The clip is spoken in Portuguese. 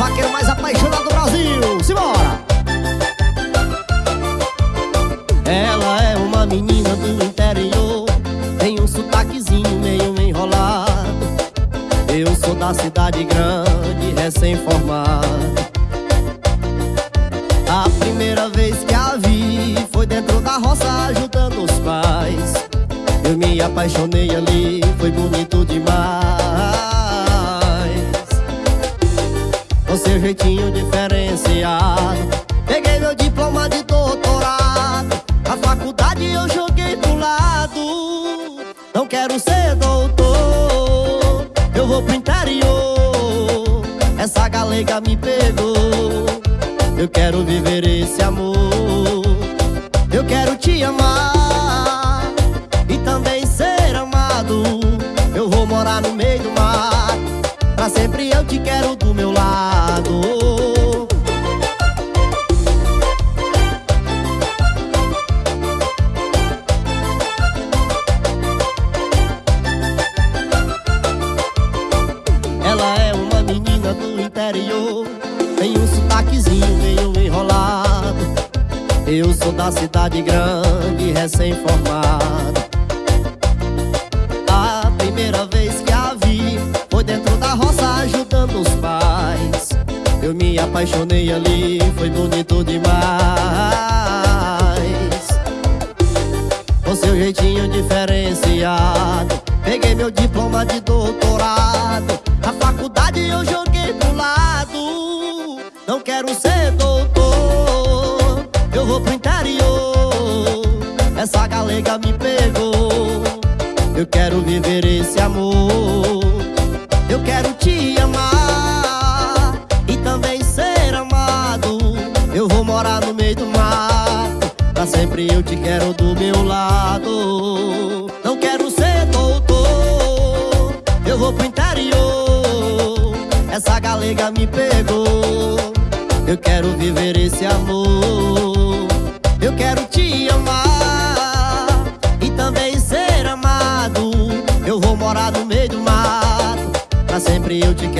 Vaqueiro mais apaixonado do Brasil. Simbora! Ela é uma menina do interior Tem um sotaquezinho meio enrolado. Eu sou da cidade grande, recém-formado. A primeira vez que a vi Foi dentro da roça ajudando os pais. Eu me apaixonei ali, foi bonito demais com seu jeitinho diferenciado. Peguei meu diploma de doutorado. A faculdade eu joguei pro lado. Não quero ser doutor. Eu vou pro interior. Essa galega me pegou. Eu quero viver esse amor. Eu quero te amar E também ser amado. Eu vou morar no meio do mar Pra sempre eu te quero do meu lado Ela é uma menina do interior Tem um sotaquezinho meio enrolado. Eu sou da cidade grande, recém-formado Eu me apaixonei ali, foi bonito demais. Com seu jeitinho diferenciado Peguei meu diploma de doutorado. A faculdade eu joguei pro lado Não quero ser doutor. Eu vou pro interior Essa galega me pegou. Eu quero viver esse amor sempre eu te quero do meu lado. Não quero ser doutor. Eu vou pro interior. Essa galega me pegou. Eu quero viver esse amor. Eu quero te amar E também ser amado. Eu vou morar no meio do mato. Pra sempre eu te quero